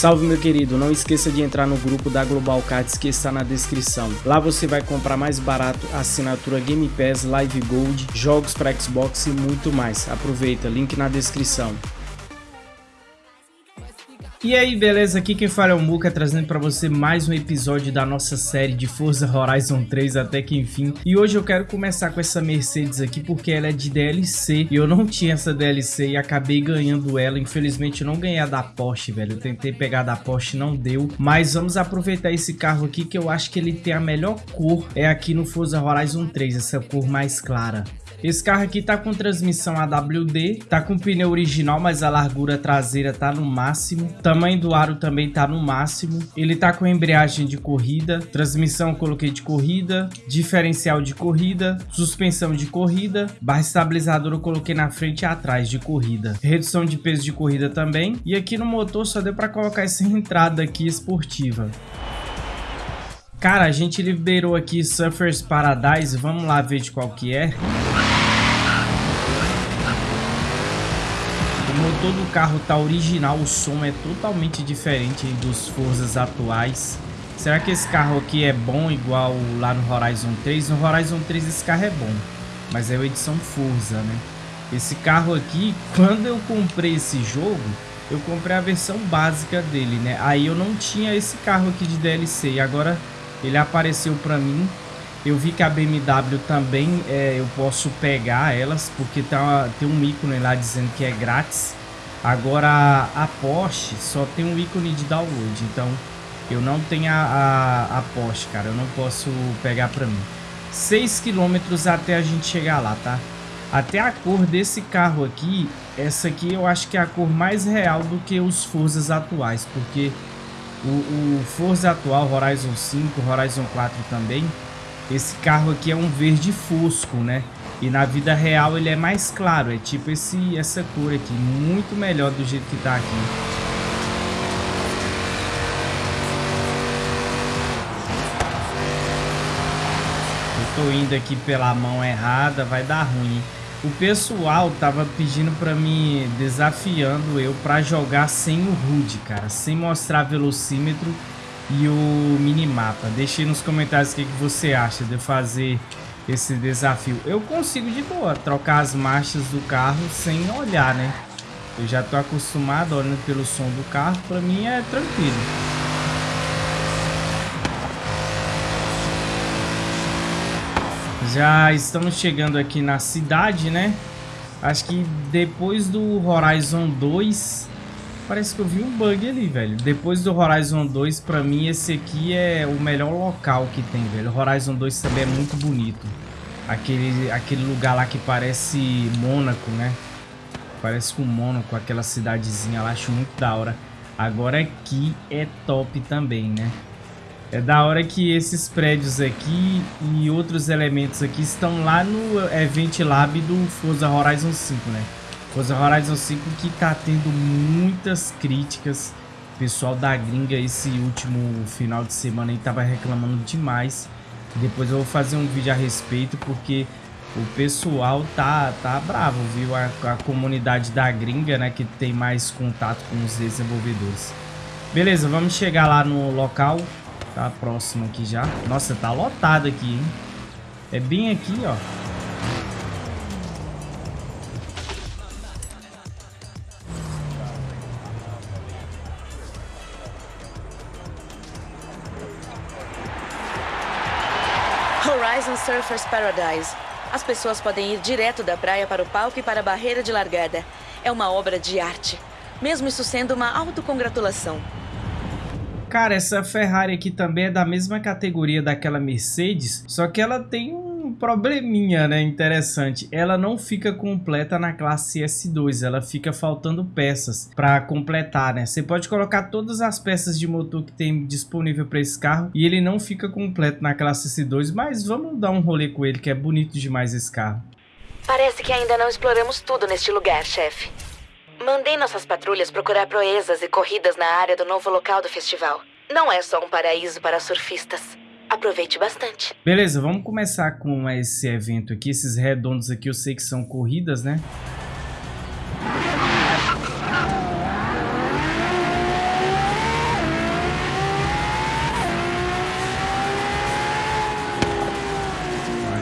Salve meu querido, não esqueça de entrar no grupo da Global Cards que está na descrição. Lá você vai comprar mais barato assinatura Game Pass, Live Gold, jogos para Xbox e muito mais. Aproveita, link na descrição. E aí, beleza? Aqui quem fala é o Muka, trazendo para você mais um episódio da nossa série de Forza Horizon 3 até que enfim. E hoje eu quero começar com essa Mercedes aqui porque ela é de DLC e eu não tinha essa DLC e acabei ganhando ela. Infelizmente eu não ganhei a da Porsche, velho. Eu tentei pegar a da Porsche, não deu. Mas vamos aproveitar esse carro aqui que eu acho que ele tem a melhor cor. É aqui no Forza Horizon 3, essa cor mais clara. Esse carro aqui tá com transmissão AWD, tá com pneu original, mas a largura traseira tá no máximo. Tamanho do aro também tá no máximo. Ele tá com embreagem de corrida, transmissão coloquei de corrida, diferencial de corrida, suspensão de corrida, barra estabilizadora eu coloquei na frente e atrás de corrida. Redução de peso de corrida também. E aqui no motor só deu para colocar essa entrada aqui esportiva. Cara, a gente liberou aqui Surfers Paradise, vamos lá ver de qual que é. O motor do carro tá original, o som é totalmente diferente dos Forzas atuais. Será que esse carro aqui é bom igual lá no Horizon 3? No Horizon 3 esse carro é bom, mas é a edição Forza, né? Esse carro aqui, quando eu comprei esse jogo, eu comprei a versão básica dele, né? Aí eu não tinha esse carro aqui de DLC e agora ele apareceu para mim. Eu vi que a BMW também é, eu posso pegar elas, porque tá, tem um ícone lá dizendo que é grátis. Agora a Porsche só tem um ícone de download, então eu não tenho a, a, a Porsche, cara. Eu não posso pegar para mim. 6 km até a gente chegar lá, tá? Até a cor desse carro aqui, essa aqui eu acho que é a cor mais real do que os Forzas atuais, porque o, o Forza atual, Horizon 5, Horizon 4 também, esse carro aqui é um verde fosco, né? E na vida real ele é mais claro, é tipo esse, essa cor aqui, muito melhor do jeito que tá aqui. Eu tô indo aqui pela mão errada, vai dar ruim. O pessoal tava pedindo pra mim, desafiando eu pra jogar sem o HUD, cara. Sem mostrar velocímetro e o minimapa. Deixe nos comentários o que, que você acha de fazer esse desafio. Eu consigo de boa trocar as marchas do carro sem olhar, né? Eu já tô acostumado olhando pelo som do carro, pra mim é tranquilo. Já estamos chegando aqui na cidade, né? Acho que depois do Horizon 2... Parece que eu vi um bug ali, velho. Depois do Horizon 2, pra mim, esse aqui é o melhor local que tem, velho. O Horizon 2 também é muito bonito. Aquele, aquele lugar lá que parece Mônaco, né? Parece com Mônaco, aquela cidadezinha lá. Acho muito da hora. Agora aqui é top também, né? É da hora que esses prédios aqui e outros elementos aqui estão lá no Event Lab do Forza Horizon 5, né? Forza Horizon 5 que tá tendo muitas críticas. O pessoal da gringa esse último final de semana aí tava reclamando demais. Depois eu vou fazer um vídeo a respeito porque o pessoal tá, tá bravo, viu? A, a comunidade da gringa, né? Que tem mais contato com os desenvolvedores. Beleza, vamos chegar lá no local. Tá próximo aqui já. Nossa, tá lotado aqui, hein? É bem aqui, ó. Horizon Surfers Paradise. As pessoas podem ir direto da praia para o palco e para a barreira de largada. É uma obra de arte. Mesmo isso sendo uma autocongratulação. Cara, essa Ferrari aqui também é da mesma categoria daquela Mercedes, só que ela tem um probleminha, né, interessante. Ela não fica completa na classe S2, ela fica faltando peças para completar, né? Você pode colocar todas as peças de motor que tem disponível para esse carro e ele não fica completo na classe S2, mas vamos dar um rolê com ele que é bonito demais esse carro. Parece que ainda não exploramos tudo neste lugar, chefe. Mandei nossas patrulhas procurar proezas e corridas na área do novo local do festival. Não é só um paraíso para surfistas. Aproveite bastante. Beleza, vamos começar com esse evento aqui. Esses redondos aqui eu sei que são corridas, né?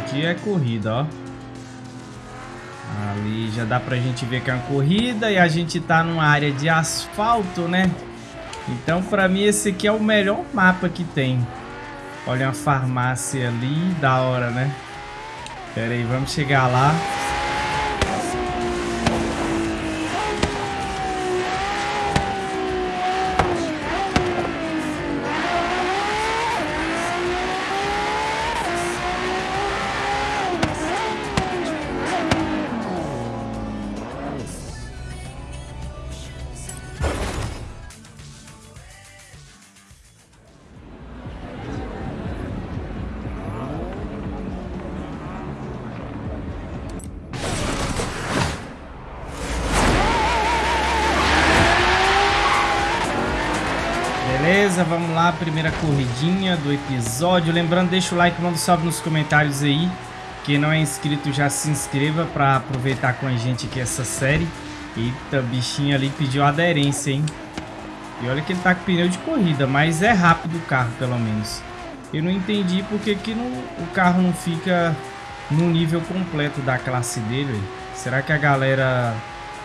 Aqui é corrida, ó. Ali já dá pra gente ver que é uma corrida e a gente tá numa área de asfalto, né? Então, pra mim, esse aqui é o melhor mapa que tem. Olha uma farmácia ali, da hora, né? Pera aí, vamos chegar lá. Beleza, vamos lá, primeira corridinha do episódio. Lembrando, deixa o like, manda um salve nos comentários aí. Quem não é inscrito já se inscreva para aproveitar com a gente aqui essa série. Eita, bichinho ali pediu aderência, hein? E olha que ele tá com pneu de corrida, mas é rápido o carro, pelo menos. Eu não entendi porque que não, o carro não fica no nível completo da classe dele. Será que a galera...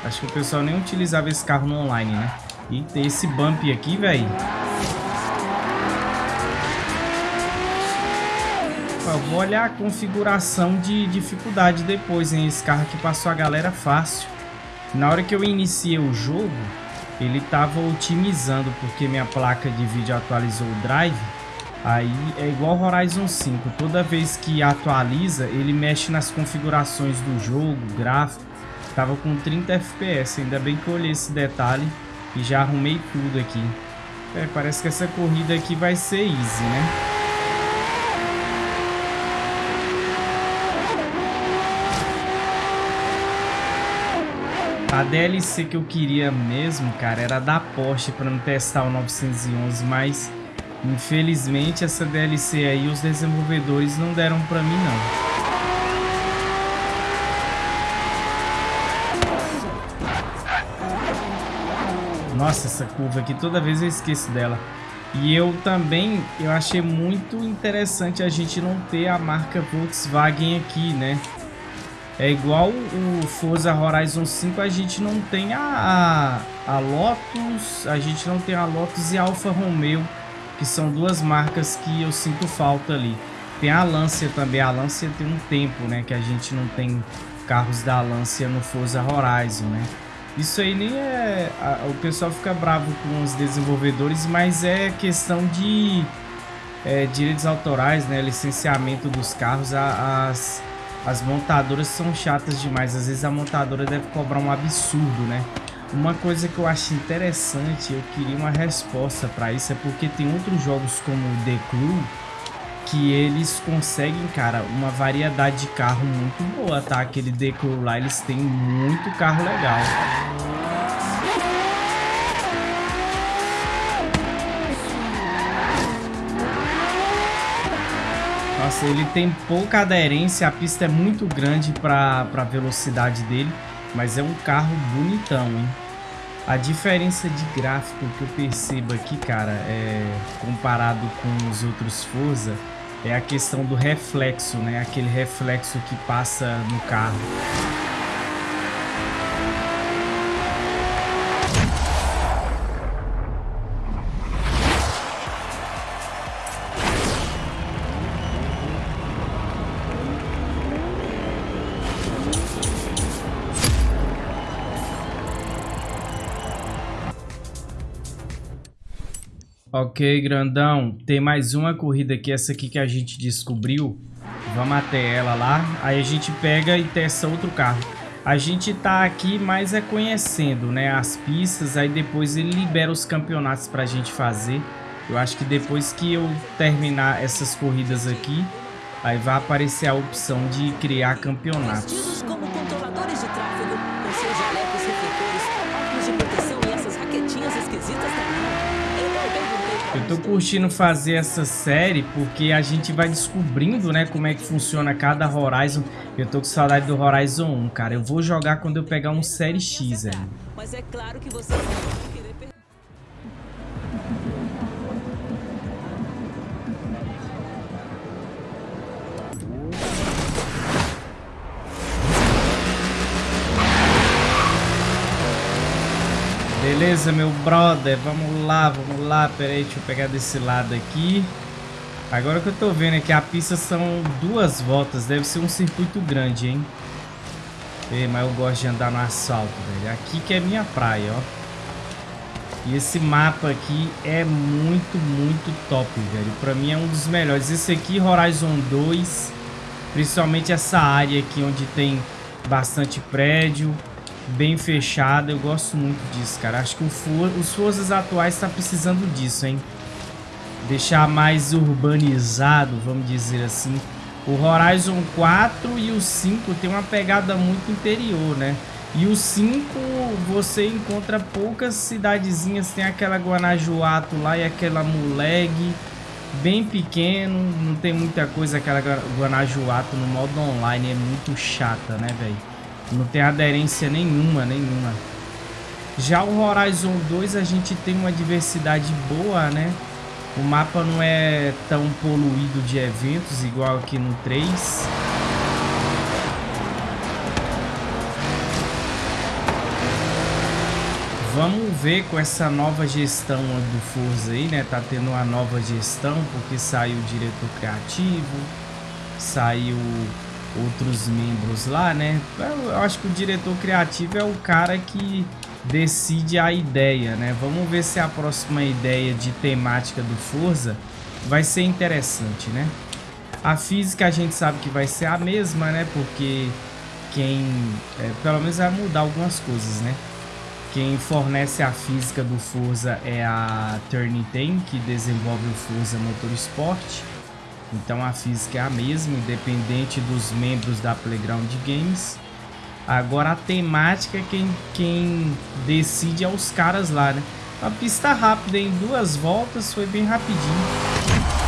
Acho que o pessoal nem utilizava esse carro no online, né? E tem esse bump aqui, velho. Vou olhar a configuração de dificuldade depois, hein? Esse carro aqui passou a galera fácil. Na hora que eu iniciei o jogo, ele estava otimizando, porque minha placa de vídeo atualizou o drive. Aí é igual Horizon 5, toda vez que atualiza, ele mexe nas configurações do jogo, gráfico. Tava com 30 FPS, ainda bem que eu olhei esse detalhe e já arrumei tudo aqui. É, parece que essa corrida aqui vai ser easy, né? A DLC que eu queria mesmo, cara, era da Porsche para não testar o 911, mas infelizmente essa DLC aí os desenvolvedores não deram para mim não. Nossa, essa curva aqui, toda vez eu esqueço dela. E eu também, eu achei muito interessante a gente não ter a marca Volkswagen aqui, né? É igual o Forza Horizon 5, a gente não tem a, a, a Lotus, a gente não tem a Lotus e a Alfa Romeo, que são duas marcas que eu sinto falta ali. Tem a Lancia também, a Lancia tem um tempo, né, que a gente não tem carros da Lancia no Forza Horizon, né? Isso aí nem é... A, o pessoal fica bravo com os desenvolvedores, mas é questão de é, direitos autorais, né? Licenciamento dos carros. A, as, as montadoras são chatas demais. Às vezes a montadora deve cobrar um absurdo, né? Uma coisa que eu acho interessante, eu queria uma resposta para isso, é porque tem outros jogos como The Crew que eles conseguem, cara, uma variedade de carro muito boa, tá? Aquele Deco lá, eles têm muito carro legal. Nossa, ele tem pouca aderência, a pista é muito grande para a velocidade dele, mas é um carro bonitão, hein? A diferença de gráfico que eu percebo aqui, cara, é comparado com os outros Forza, é a questão do reflexo, né? Aquele reflexo que passa no carro. Ok, grandão. Tem mais uma corrida aqui, essa aqui que a gente descobriu. Vamos até ela lá. Aí a gente pega e testa outro carro. A gente tá aqui mais é conhecendo, né, as pistas. Aí depois ele libera os campeonatos pra gente fazer. Eu acho que depois que eu terminar essas corridas aqui, aí vai aparecer a opção de criar campeonatos. Tô curtindo fazer essa série porque a gente vai descobrindo, né, como é que funciona cada Horizon. Eu tô com saudade do Horizon 1, cara. Eu vou jogar quando eu pegar um Série X, velho. Mas é claro que você Beleza, meu brother? Vamos lá, vamos lá. Pera aí, deixa eu pegar desse lado aqui. Agora que eu tô vendo é que a pista são duas voltas. Deve ser um circuito grande, hein? Ei, mas eu gosto de andar no asfalto, velho. Aqui que é minha praia, ó. E esse mapa aqui é muito, muito top, velho. Pra mim é um dos melhores. Esse aqui, Horizon 2. Principalmente essa área aqui onde tem bastante prédio. Bem fechada. Eu gosto muito disso, cara. Acho que For os Forças atuais tá precisando disso, hein? Deixar mais urbanizado, vamos dizer assim. O Horizon 4 e o 5 tem uma pegada muito interior, né? E o 5 você encontra poucas cidadezinhas, tem aquela Guanajuato lá e aquela Muleg, bem pequeno, não tem muita coisa aquela Guanajuato no modo online, é muito chata, né, velho? Não tem aderência nenhuma, nenhuma. Já o Horizon 2 a gente tem uma diversidade boa, né? O mapa não é tão poluído de eventos igual aqui no 3. Vamos ver com essa nova gestão do Forza aí, né? Tá tendo uma nova gestão porque saiu o diretor criativo, saiu outros membros lá, né? Eu acho que o diretor criativo é o cara que decide a ideia, né? Vamos ver se a próxima ideia de temática do Forza vai ser interessante, né? A física a gente sabe que vai ser a mesma, né? Porque quem, é, pelo menos vai mudar algumas coisas, né? Quem fornece a física do Forza é a Turnitin, que desenvolve o Forza Motorsport. Então a física é a mesma, independente dos membros da Playground Games. Agora a temática, quem, quem decide é os caras lá, né? A pista rápida em duas voltas foi bem rapidinho.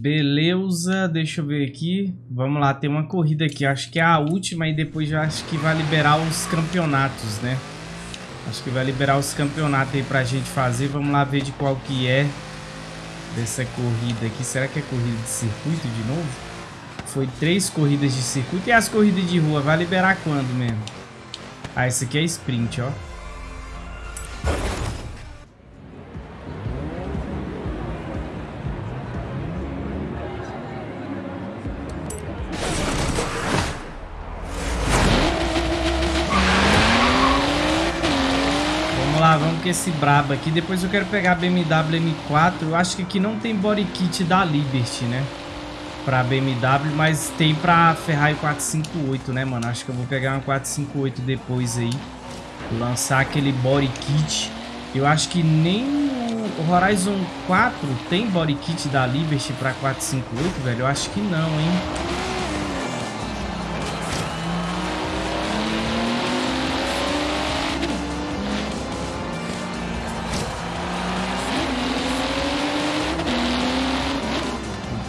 Beleza, deixa eu ver aqui. Vamos lá, tem uma corrida aqui. Acho que é a última e depois já acho que vai liberar os campeonatos, né? Acho que vai liberar os campeonatos aí pra gente fazer. Vamos lá ver de qual que é dessa corrida aqui. Será que é corrida de circuito de novo? Foi três corridas de circuito. E as corridas de rua? Vai liberar quando mesmo? Ah, esse aqui é sprint, ó. Esse brabo aqui. Depois eu quero pegar a BMW M4. Eu acho que aqui não tem body kit da Liberty, né? Pra BMW, mas tem pra Ferrari 458, né, mano? Acho que eu vou pegar uma 458 depois aí. Lançar aquele body kit. Eu acho que nem o Horizon 4 tem body kit da Liberty pra 458, velho. Eu acho que não, hein?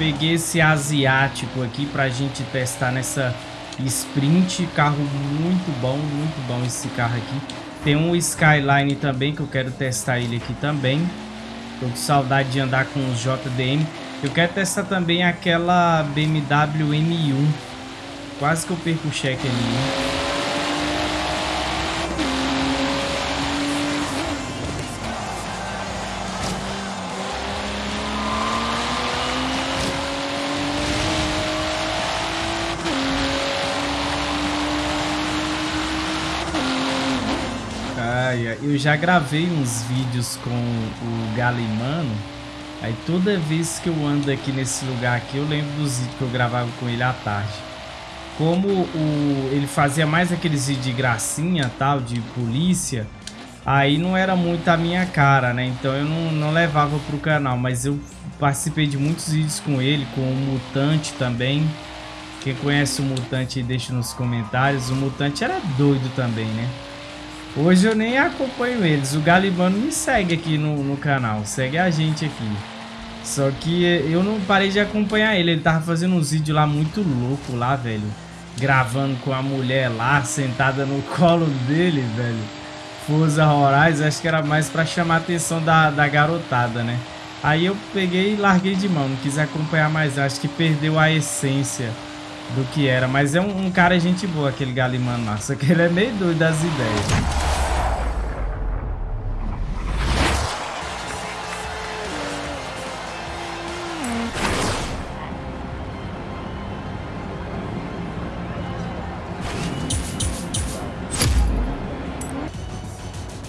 Peguei esse asiático aqui pra gente testar nessa sprint. Carro muito bom, muito bom esse carro aqui. Tem um Skyline também que eu quero testar ele aqui também. Tô com saudade de andar com os JDM. Eu quero testar também aquela BMW M1. Quase que eu perco o cheque ali, né? Já gravei uns vídeos com o Galimano. Aí toda vez que eu ando aqui nesse lugar aqui, eu lembro dos vídeos que eu gravava com ele à tarde. Como o, ele fazia mais aqueles vídeos de gracinha, tal, de polícia, aí não era muito a minha cara, né? Então eu não, não levava pro canal, mas eu participei de muitos vídeos com ele, com o Mutante também. Quem conhece o Mutante deixa nos comentários. O Mutante era doido também, né? Hoje eu nem acompanho eles. O Galibano me segue aqui no, no canal. Segue a gente aqui. Só que eu não parei de acompanhar ele. Ele tava fazendo uns vídeos lá muito louco lá, velho. Gravando com a mulher lá, sentada no colo dele, velho. Forza Horizon, acho que era mais pra chamar a atenção da, da garotada, né? Aí eu peguei e larguei de mão, não quis acompanhar mais, acho que perdeu a essência do que era. Mas é um, um cara gente boa, aquele Galimano lá, só que ele é meio doido das ideias.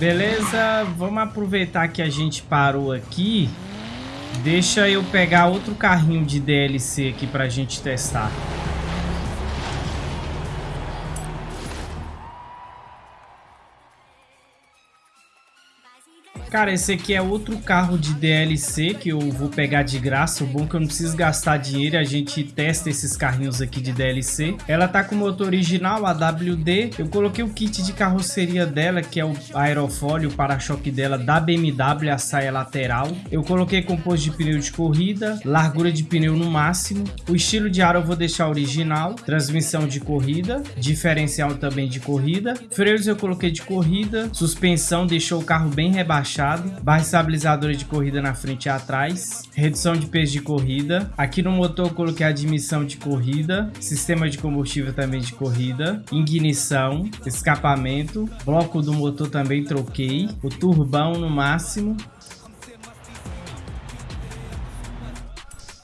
Beleza, vamos aproveitar que a gente parou aqui. Deixa eu pegar outro carrinho de DLC aqui pra gente testar. Cara, esse aqui é outro carro de DLC que eu vou pegar de graça. O bom é que eu não preciso gastar dinheiro. A gente testa esses carrinhos aqui de DLC. Ela tá com motor original, AWD. Eu coloquei o kit de carroceria dela, que é o aerofólio, o para-choque dela da BMW, a saia lateral. Eu coloquei composto de pneu de corrida, largura de pneu no máximo. O estilo de ar eu vou deixar original. Transmissão de corrida, diferencial também de corrida. Freios eu coloquei de corrida. Suspensão deixou o carro bem rebaixado barra estabilizadora de corrida na frente e atrás, redução de peso de corrida. Aqui no motor eu coloquei admissão de corrida, sistema de combustível também de corrida, ignição, escapamento, bloco do motor também troquei, o turbão no máximo.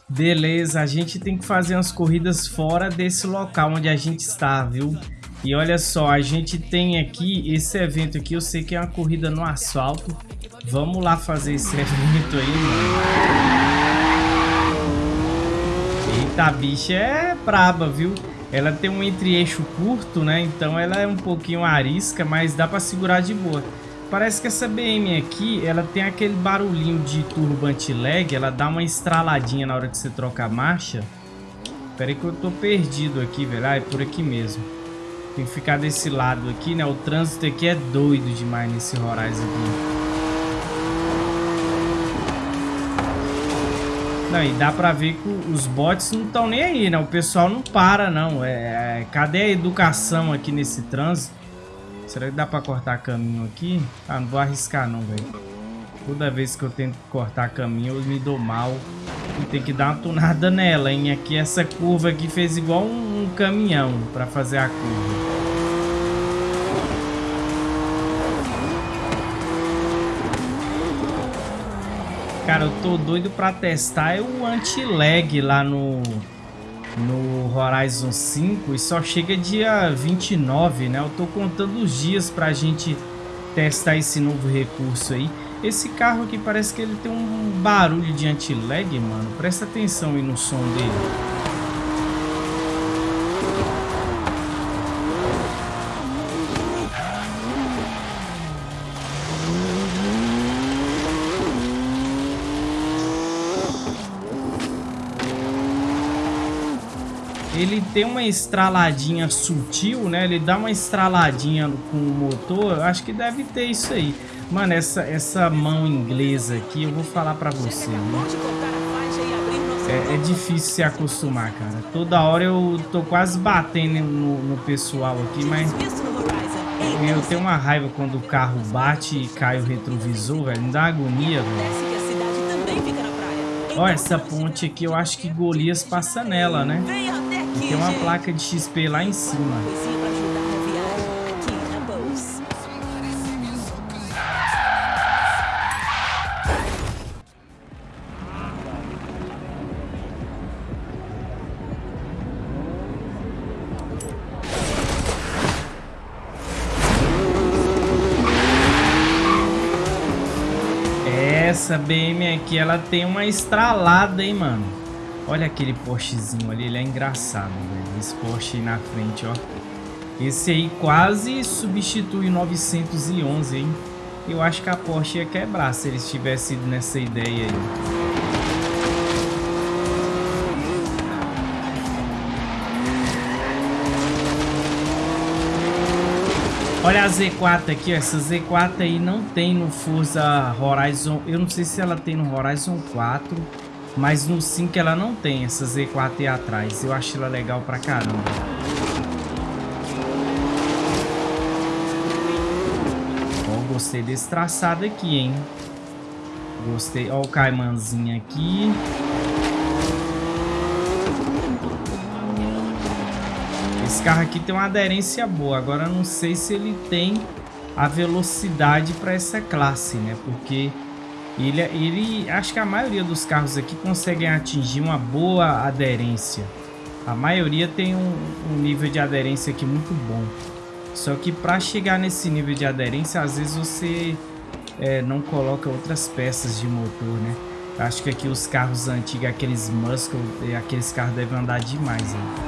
Beleza, a gente tem que fazer umas corridas fora desse local onde a gente está, viu? E olha só, a gente tem aqui esse evento aqui, eu sei que é uma corrida no asfalto. Vamos lá fazer esse evento aí, mano. Eita, a bicha é braba, viu? Ela tem um entre-eixo curto, né? Então ela é um pouquinho arisca, mas dá pra segurar de boa. Parece que essa BM aqui, ela tem aquele barulhinho de turbo anti-lag. Ela dá uma estraladinha na hora que você troca a marcha. Pera aí que eu tô perdido aqui, velho. Ah, é por aqui mesmo. Tem que ficar desse lado aqui, né? O trânsito aqui é doido demais nesse Horizon aqui. Não, e dá pra ver que os bots não estão nem aí, né? O pessoal não para, não. É, é, cadê a educação aqui nesse trânsito? Será que dá pra cortar caminho aqui? Ah, não vou arriscar não, velho. Toda vez que eu tento cortar caminho, eu me dou mal. E tem que dar uma tunada nela, hein? Aqui, essa curva aqui fez igual um, um caminhão pra fazer a curva. Cara, eu tô doido pra testar o anti-lag lá no, no Horizon 5 e só chega dia 29, né? Eu tô contando os dias pra gente testar esse novo recurso aí. Esse carro aqui parece que ele tem um barulho de anti-lag, mano. Presta atenção aí no som dele. Ele tem uma estraladinha sutil, né? Ele dá uma estraladinha com o motor. Eu acho que deve ter isso aí. Mano, essa, essa mão inglesa aqui, eu vou falar pra você, né? É, é, difícil se acostumar, cara. Toda hora eu tô quase batendo no, no pessoal aqui, mas... Eu tenho uma raiva quando o carro bate e cai o retrovisor, velho. Me dá agonia, velho. Olha, essa ponte aqui, eu acho que Golias passa nela, né? Tem uma placa de XP lá em cima. Essa BM aqui, ela tem uma estralada, hein, mano. Olha aquele Porschezinho ali, ele é engraçado, velho. Esse Porsche aí na frente, ó. Esse aí quase substitui o 911, hein? Eu acho que a Porsche ia quebrar se eles tivessem ido nessa ideia aí. Olha a Z4 aqui, ó. Essa Z4 aí não tem no Forza Horizon. Eu não sei se ela tem no Horizon 4 mas no 5 ela não tem essa Z4 atrás. Eu acho ela legal pra caramba. Ó. gostei desse traçado aqui, hein? Gostei. Ó o caimanzinho aqui. Esse carro aqui tem uma aderência boa. Agora não sei se ele tem a velocidade para essa classe, né? Porque ele, ele, acho que a maioria dos carros aqui conseguem atingir uma boa aderência. A maioria tem um, um nível de aderência aqui muito bom. Só que para chegar nesse nível de aderência, às vezes você é, não coloca outras peças de motor, né? Acho que aqui os carros antigos, aqueles Muscle, aqueles carros devem andar demais. Né?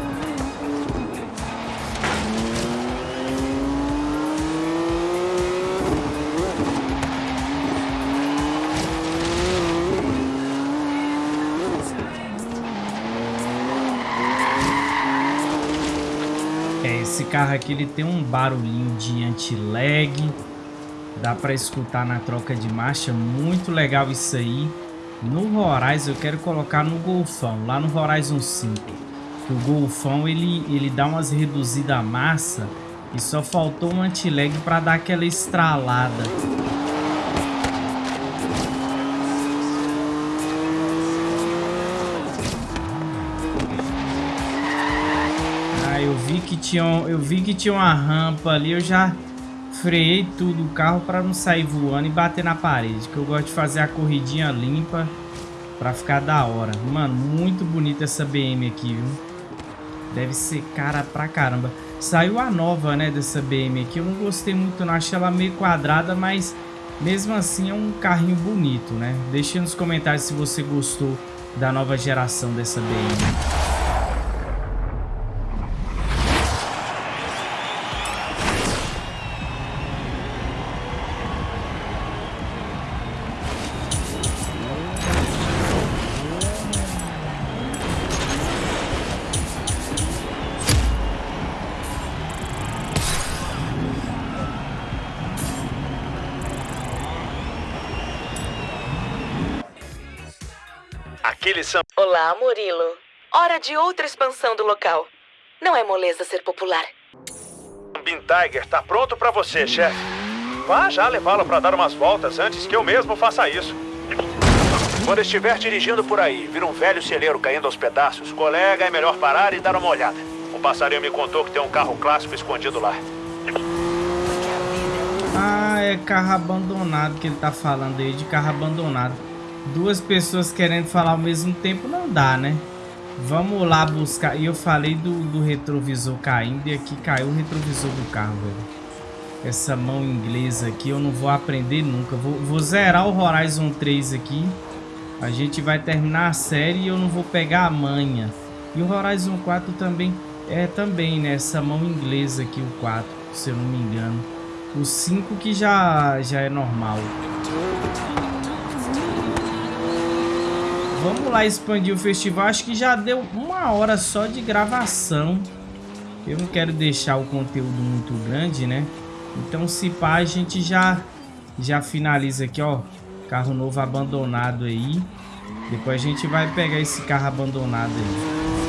Carro aqui ele tem um barulhinho de anti-lag. Dá para escutar na troca de marcha. Muito legal isso aí. No Horizon eu quero colocar no Golfão, lá no Horizon 5. O Golfão ele, ele dá umas reduzidas a massa e só faltou um anti-lag para dar aquela estralada. Que tinha, eu vi que tinha uma rampa ali, eu já freiei tudo o carro para não sair voando e bater na parede, que eu gosto de fazer a corridinha limpa para ficar da hora. Mano, muito bonita essa BM aqui, viu? Deve ser cara pra caramba. Saiu a nova, né, dessa BM aqui. Eu não gostei muito, não. Achei ela meio quadrada, mas mesmo assim é um carrinho bonito, né? Deixe nos comentários se você gostou da nova geração dessa BM. Murilo. Hora de outra expansão do local. Não é moleza ser popular. Bin Tiger tá pronto para você, chefe. Vá já levá-lo para dar umas voltas antes que eu mesmo faça isso. Quando estiver dirigindo por aí, vir um velho celeiro caindo aos pedaços, colega, é melhor parar e dar uma olhada. O passarinho me contou que tem um carro clássico escondido lá. Ah, é carro abandonado que ele tá falando aí, de carro abandonado duas pessoas querendo falar ao mesmo tempo não dá, né? Vamos lá buscar. E eu falei do, do retrovisor caindo e aqui caiu o retrovisor do carro, velho. Essa mão inglesa aqui eu não vou aprender nunca. Vou, vou zerar o Horizon 3 aqui. A gente vai terminar a série e eu não vou pegar a manha. E o Horizon 4 também é também, né? Essa mão inglesa aqui, o 4, se eu não me engano. O 5 que já, já é normal. Vamos lá expandir o festival. Acho que já deu uma hora só de gravação. Eu não quero deixar o conteúdo muito grande, né? Então, se pá, a gente já, já finaliza aqui, ó. Carro novo abandonado aí. Depois a gente vai pegar esse carro abandonado aí.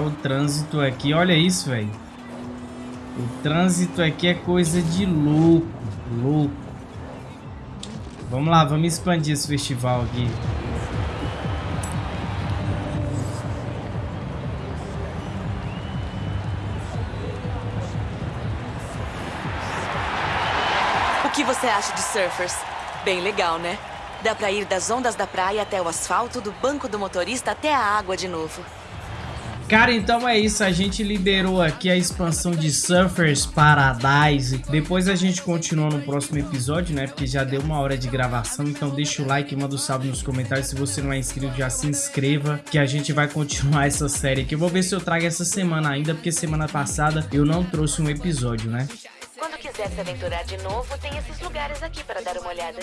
Mas o trânsito aqui, olha isso, velho. O trânsito aqui é coisa de louco, louco. Vamos lá, vamos expandir esse festival aqui. O que você acha de surfers? Bem legal, né? Dá pra ir das ondas da praia até o asfalto, do banco do motorista até a água de novo. Cara, então é isso. A gente liberou aqui a expansão de Surfers Paradise. Depois a gente continua no próximo episódio, né? Porque já deu uma hora de gravação. Então deixa o like, manda o um salve nos comentários. Se você não é inscrito, já se inscreva. Que a gente vai continuar essa série aqui. Eu vou ver se eu trago essa semana ainda. Porque semana passada eu não trouxe um episódio, né? Quando quiser se aventurar de novo, tem esses lugares aqui para dar uma olhada.